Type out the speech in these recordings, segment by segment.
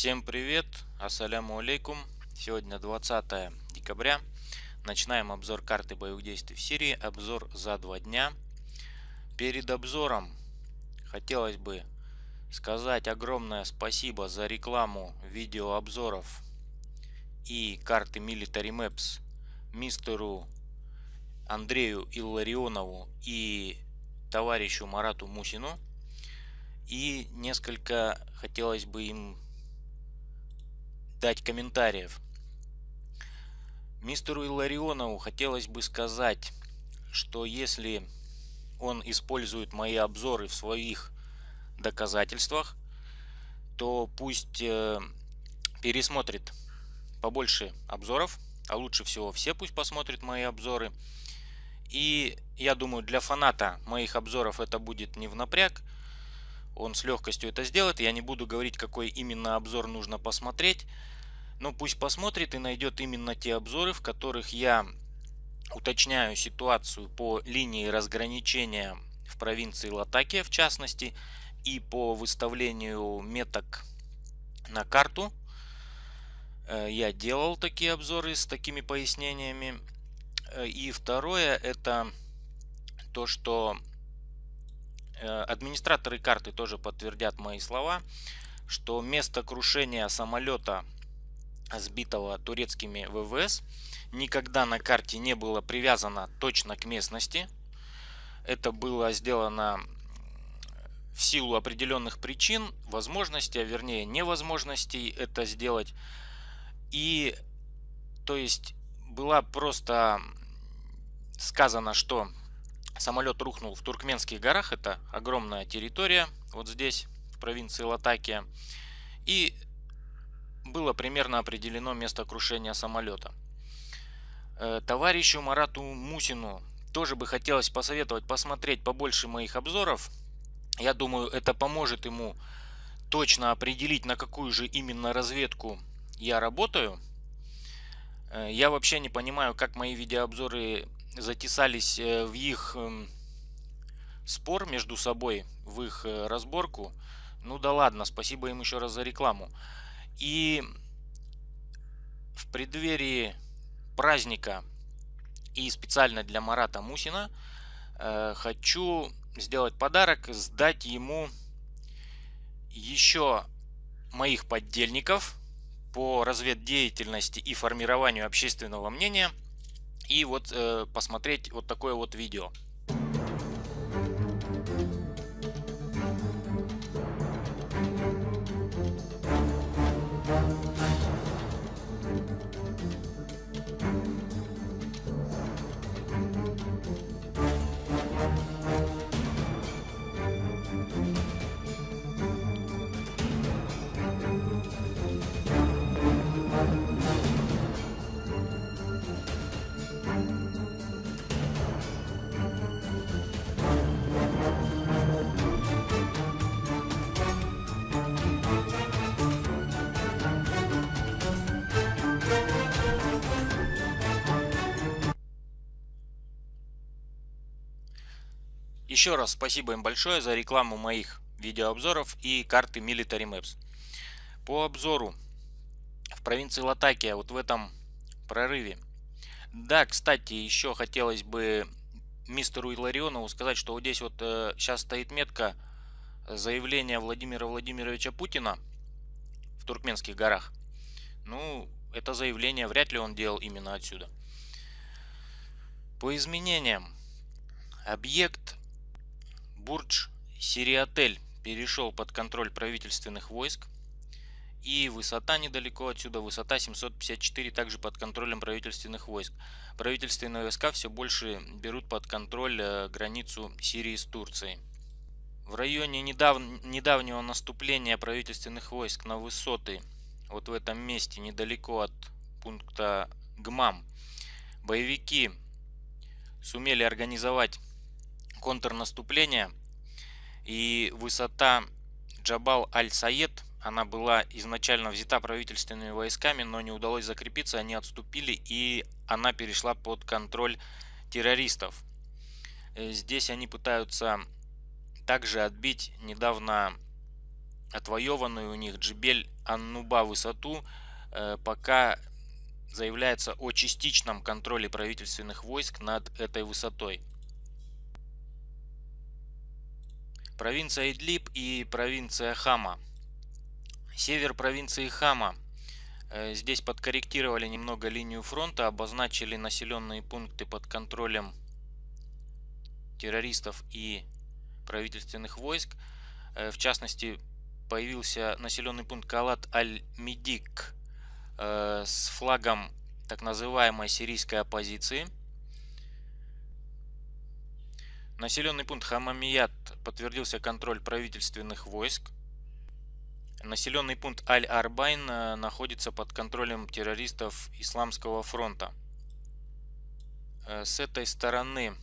Всем привет, ассаляму алейкум. Сегодня 20 декабря. Начинаем обзор карты боевых действий в Сирии. Обзор за два дня. Перед обзором хотелось бы сказать огромное спасибо за рекламу видеообзоров и карты Military Maps мистеру Андрею Илларионову и товарищу Марату Мусину. И несколько хотелось бы им дать комментариев. Мистеру Илларионову хотелось бы сказать, что если он использует мои обзоры в своих доказательствах, то пусть э, пересмотрит побольше обзоров, а лучше всего все пусть посмотрят мои обзоры. И я думаю, для фаната моих обзоров это будет не в напряг. Он с легкостью это сделает. Я не буду говорить, какой именно обзор нужно посмотреть. Но пусть посмотрит и найдет именно те обзоры, в которых я уточняю ситуацию по линии разграничения в провинции Латакия в частности и по выставлению меток на карту. Э, я делал такие обзоры с такими пояснениями. Э, и второе это то, что администраторы карты тоже подтвердят мои слова, что место крушения самолета сбитого турецкими ВВС никогда на карте не было привязано точно к местности. Это было сделано в силу определенных причин, возможности, а вернее невозможностей это сделать. И то есть была просто сказано, что самолет рухнул в Туркменских горах. Это огромная территория вот здесь, в провинции Латакия. И было примерно определено место крушения самолета. Э, товарищу Марату Мусину тоже бы хотелось посоветовать посмотреть побольше моих обзоров. Я думаю, это поможет ему точно определить, на какую же именно разведку я работаю. Э, я вообще не понимаю, как мои видеообзоры затесались э, в их эм, спор между собой, в их разборку. Ну да ладно, спасибо им еще раз за рекламу. И в преддверии праздника и специально для Марата Мусина э, хочу сделать подарок, сдать ему еще моих поддельников по разведдеятельности и формированию общественного мнения и вот э, посмотреть вот такое вот видео. Еще раз спасибо им большое за рекламу моих видеообзоров и карты Military Maps. По обзору в провинции Латакия, вот в этом прорыве. Да, кстати, еще хотелось бы мистеру Иларионову сказать, что вот здесь вот э, сейчас стоит метка заявления Владимира Владимировича Путина в Туркменских горах. Ну, это заявление вряд ли он делал именно отсюда. По изменениям. Объект Бурдж Сириотель перешел под контроль правительственных войск. И высота недалеко отсюда, высота 754, также под контролем правительственных войск. Правительственные войска все больше берут под контроль э, границу Сирии с Турцией. В районе недав... недавнего наступления правительственных войск на высоты, вот в этом месте, недалеко от пункта ГМАМ, боевики сумели организовать контрнаступление и высота Джабал Аль-Саед, она была изначально взята правительственными войсками, но не удалось закрепиться, они отступили и она перешла под контроль террористов. Э, здесь они пытаются также отбить недавно отвоеванную у них Джибель Аннуба высоту, э, пока заявляется о частичном контроле правительственных войск над этой высотой. Провинция Идлиб и провинция Хама. Север провинции Хама. Э, здесь подкорректировали немного линию фронта, обозначили населенные пункты под контролем террористов и правительственных войск. Э, в частности, появился населенный пункт Калаат-аль-Мудик э, с флагом так называемой сирийской оппозиции. Населенный пункт Хамамият подтвердился контроль правительственных войск. Населенный пункт Аль-Арбайн э, находится под контролем террористов Исламского фронта. С этой стороны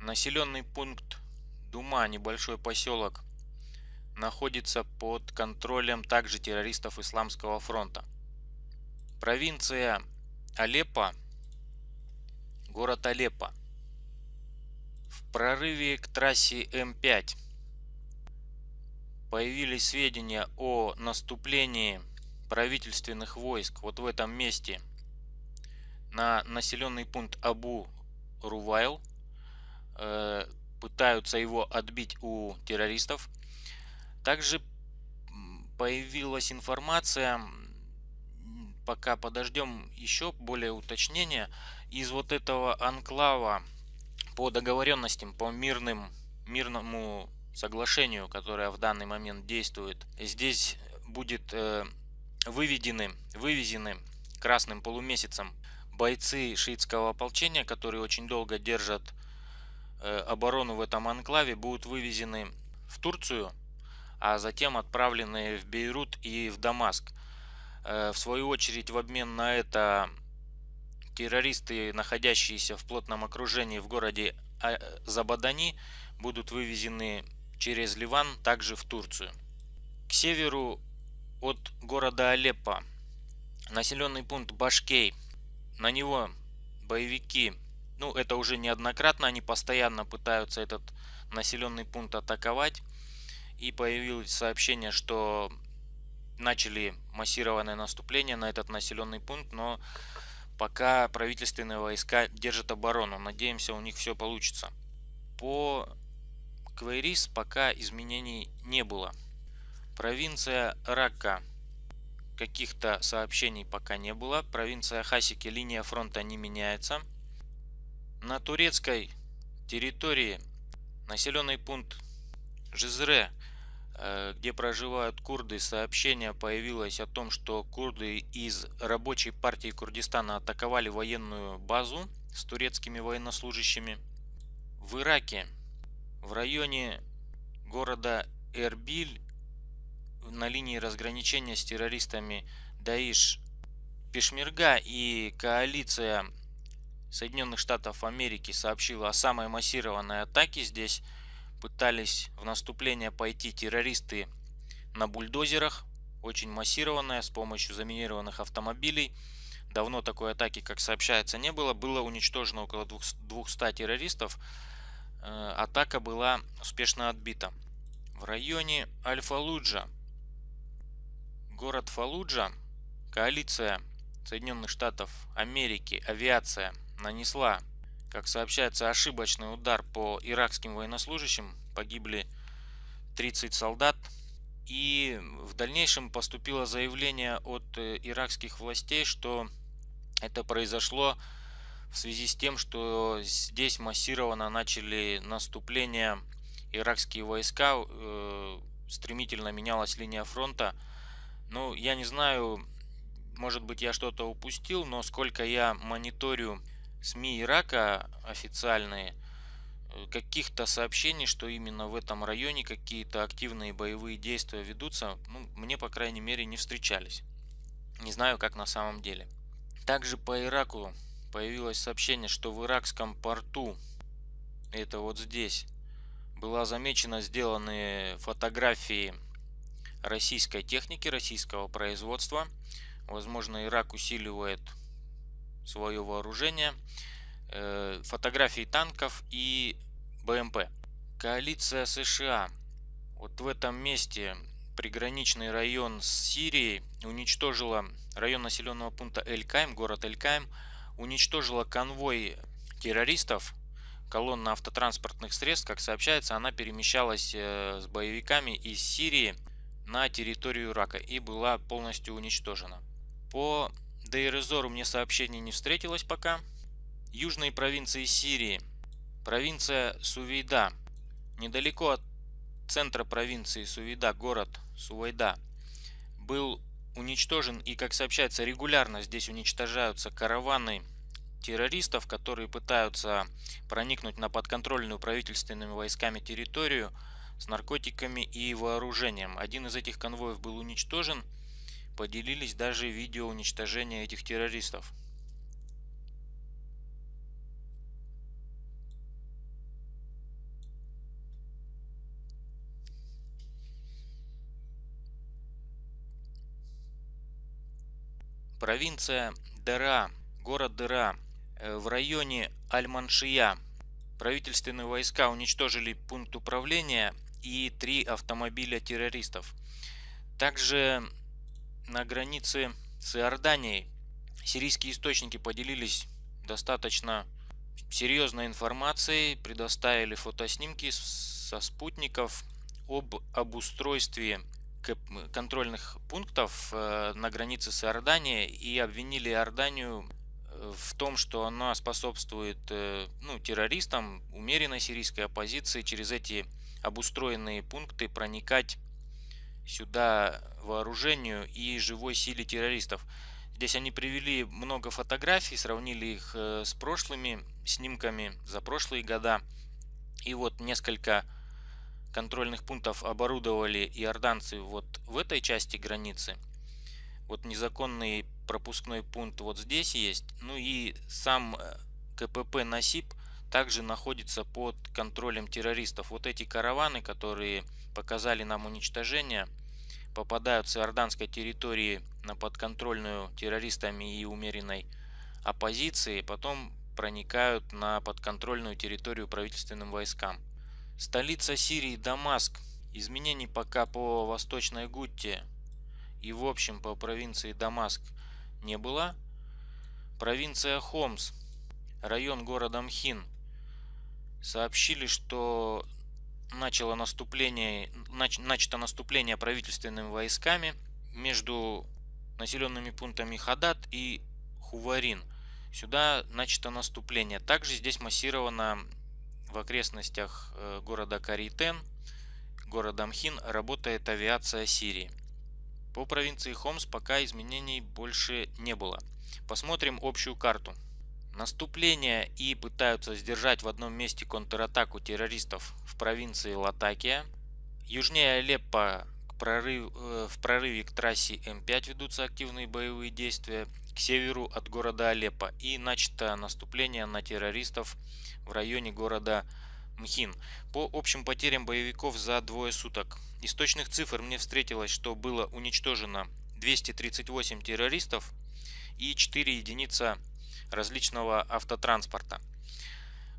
Населенный пункт Дума, небольшой поселок, находится под контролем также террористов Исламского фронта. Провинция Алеппо, город Алеппо. Прорыве к трассе М5 появились сведения о наступлении правительственных войск вот в этом месте. На населенный пункт Абу Рувайл – Э, пытаются его отбить у террористов. Также появилась информация, пока подождем еще более уточнения, из вот этого анклава по договоренностям, по мирным, мирному соглашению, которое в данный момент действует. Здесь будет э, выведены, вывезены красным полумесяцем бойцы шиитского ополчения, которые очень долго держат Э, оборону в этом анклаве будут вывезены в Турцию, а затем отправлены в Бейрут и в Дамаск. Э, в свою очередь, в обмен на это террористы, находящиеся в плотном окружении в городе а, Забадани, будут вывезены через Ливан, также в Турцию. К северу от города Алеппо населенный пункт Башкей. На него боевики ну, это уже неоднократно, они постоянно пытаются этот населенный пункт атаковать. И появилось сообщение, что начали массированное наступление на этот населенный пункт, но пока правительственные войска держат оборону. Надеемся, у них все получится. По Квейрис пока изменений не было. Провинция Рака. Каких-то сообщений пока не было. Провинция Хасики, линия фронта не меняется. На турецкой территории населенный пункт Жизре, где проживают курды, сообщение появилось о том, что курды из рабочей партии Курдистана атаковали военную базу с турецкими военнослужащими. В Ираке, в районе города Эрбиль, на линии разграничения с террористами Даиш Пешмерга и коалиция Соединенных Штатов Америки сообщила о самой массированной атаке. Здесь пытались в наступление пойти террористы на бульдозерах, очень массированная, с помощью заминированных автомобилей. Давно такой атаки, как сообщается, не было. Было уничтожено около 200 террористов. Э, атака была успешно отбита. В районе Аль-Фалуджа, город Фалуджа, коалиция Соединенных Штатов Америки, авиация нанесла, как сообщается, ошибочный удар по иракским военнослужащим. Погибли 30 солдат. И в дальнейшем поступило заявление от э, иракских властей, что это произошло в связи с тем, что здесь массированно начали наступление иракские войска, э, стремительно менялась линия фронта. Ну, я не знаю, может быть я что-то упустил, но сколько я мониторю СМИ Ирака официальные э, каких-то сообщений, что именно в этом районе какие-то активные боевые действия ведутся, ну, мне, по крайней мере, не встречались. Не знаю, как на самом деле. Также по Ираку появилось сообщение, что в иракском порту, это вот здесь, была замечена сделанные фотографии российской техники, российского производства. Возможно, Ирак усиливает свое вооружение, э, фотографии танков и БМП. Коалиция США. Вот в этом месте приграничный район с Сирией, уничтожила район населенного пункта Эль-Кайм, город Эль-Кайм, уничтожила конвой террористов, колонна автотранспортных средств, как сообщается, она перемещалась э, с боевиками из Сирии на территорию Ирака и была полностью уничтожена. По Дейрезору мне сообщений не встретилось пока. Южные провинции Сирии. Провинция Сувейда. Недалеко от центра провинции Сувейда, город Сувейда, был уничтожен и, как сообщается, регулярно здесь уничтожаются караваны террористов, которые пытаются проникнуть на подконтрольную правительственными войсками территорию с наркотиками и вооружением. Один из этих конвоев был уничтожен, поделились даже видео уничтожения этих террористов. Провинция Дера, город Дера, э, в районе Аль-Маншия. Правительственные войска уничтожили пункт управления и три автомобиля террористов. Также на границе с Иорданией. Сирийские источники поделились достаточно серьезной информацией, предоставили фотоснимки со спутников об обустройстве контрольных пунктов э, на границе с Иорданией и обвинили Иорданию э, в том, что она способствует э, ну, террористам, умеренной сирийской оппозиции через эти обустроенные пункты проникать сюда вооружению и живой силе террористов. Здесь они привели много фотографий, сравнили их с прошлыми снимками за прошлые года. И вот несколько контрольных пунктов оборудовали иорданцы вот в этой части границы. Вот незаконный пропускной пункт вот здесь есть. Ну и сам э, КПП Насип также находится под контролем террористов. Вот эти караваны, которые показали нам уничтожение, попадают с иорданской территории на подконтрольную террористами и умеренной оппозиции, потом проникают на подконтрольную территорию правительственным войскам. Столица Сирии Дамаск. Изменений пока по Восточной Гутте и в общем по провинции Дамаск не было. Провинция Хомс, район города Мхин, сообщили, что начало наступление, нач, начато наступление правительственными войсками между населенными пунктами Хадат и Хуварин. Сюда начато наступление. Также здесь массировано в окрестностях э, города Каритен, города Мхин, работает авиация Сирии. По провинции Хомс пока изменений больше не было. Посмотрим общую карту. Наступление и пытаются сдержать в одном месте контратаку террористов в провинции Латакия. Южнее Алеппо прорыв, э, в прорыве к трассе М5 ведутся активные боевые действия к северу от города Алеппо и начато наступление на террористов в районе города Мхин. По общим потерям боевиков за двое суток. Из точных цифр мне встретилось, что было уничтожено 238 террористов и 4 единицы различного автотранспорта.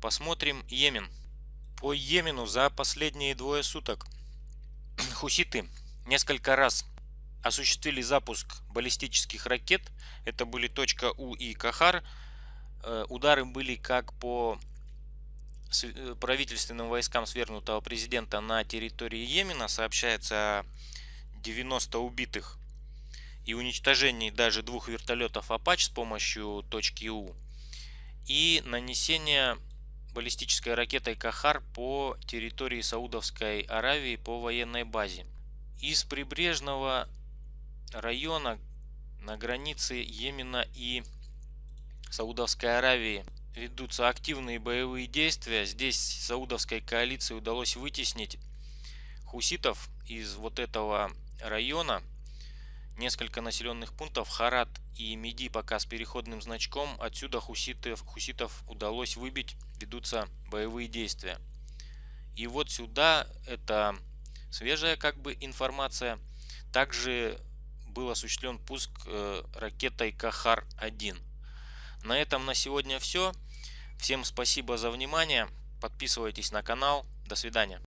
Посмотрим Йемен. По Йемену за последние двое суток хуситы несколько раз осуществили запуск баллистических ракет. Это были точка У и Кахар. Э, удары были как по э, правительственным войскам свергнутого президента на территории Йемена. Сообщается о 90 убитых и уничтожении даже двух вертолетов Апач с помощью точки У. И нанесение баллистической ракетой Кахар по территории Саудовской Аравии по военной базе. Из прибрежного района на границе Йемена и Саудовской Аравии ведутся активные боевые действия. Здесь Саудовской коалиции удалось вытеснить хуситов из вот этого района. Несколько населенных пунктов Харат и Меди пока с переходным значком. Отсюда хуситов, хуситов удалось выбить, ведутся боевые действия. И вот сюда это свежая как бы информация. Также был осуществлен пуск э, ракетой Кахар-1. На этом на сегодня все. Всем спасибо за внимание. Подписывайтесь на канал. До свидания.